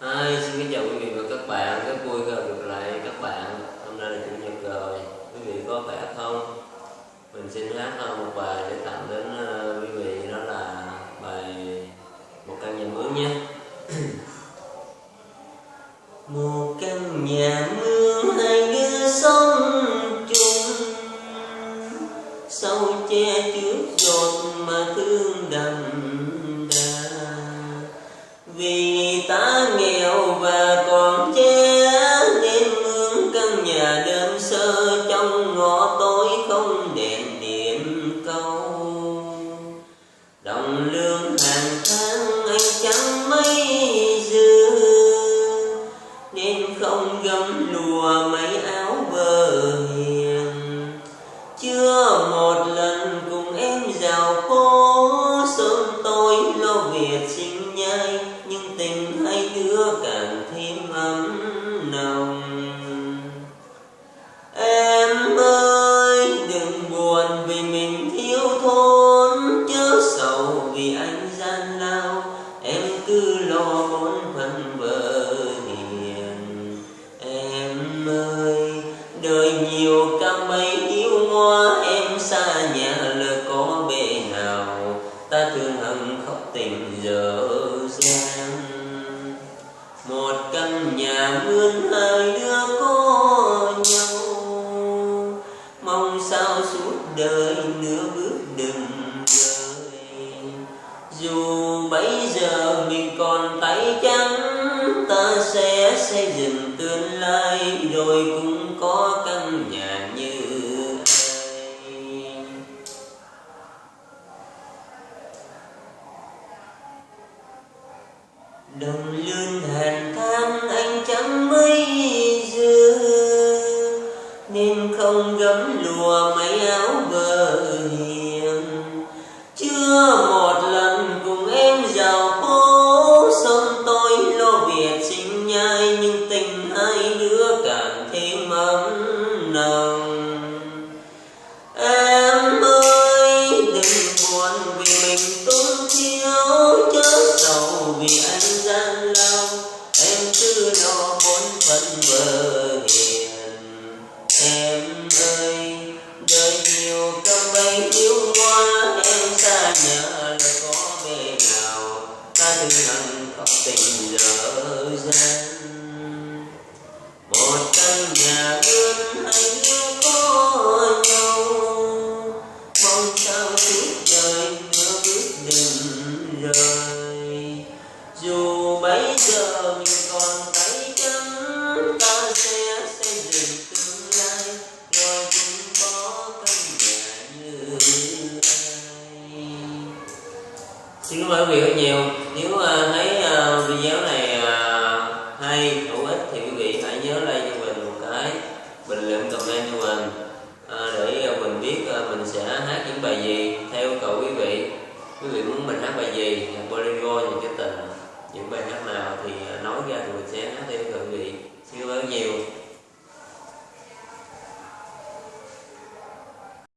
Hi, xin kính chào quý vị và các bạn, rất vui gặp được lại các bạn. Hôm nay là Chủ nhật rồi, quý vị có khỏe không? Mình xin hát một bài để tặng đến ờ, quý vị. Đó là bài Một căn nhà mướn nhé. Đồng lương hàng tháng anh chẳng mấy dư. Nên không gấm lùa mấy áo bờ hiền. Chưa một lần cùng em giàu phố sớm tôi lo việc sinh nhai. Nhưng tình hai đứa càng thêm ấm nồng. Em ơi, đừng buồn vì mình thiếu thốn. Lo bổn phận hiền. Em ơi, đời nhiều cam mấy yêu hoa, em xa nhà lỡ có bề nào ta thương hận khóc tình dở dang. Một căn nhà mướn hai đứa có nhau. Mong sao suốt đời nửa bước dù bây giờ mình còn tay trắng, ta sẽ xây dựng tương lai, rồi cũng có căn nhà như ai đồng lương hàn than anh chẳng mấy dư, nên không gấm lùa mấy áo nhai, nhưng tình hai đứa càng thêm ấm nồng. Em ơi, đừng buồn vì mình tốn thiếu, chớ sầu vì anh gian lao. Em cứ lo bốn phận vợ ta thương khóc tình dở dang một căn nhà mướn hay xin cảm ơn quý vị rất nhiều. Nếu uh, thấy uh, video này uh, hay hữu ích thì quý vị hãy nhớ like cho mình một cái bình luận comment cho mình uh, để uh, mình biết uh, mình sẽ hát những bài gì theo yêu cầu quý vị. Quý vị muốn mình hát bài gì nhạc bolero nhạc cái tình những bài hát nào thì uh, nói ra thì mình sẽ hát theo yêu cầu quý vị. Xin cảm ơn nhiều.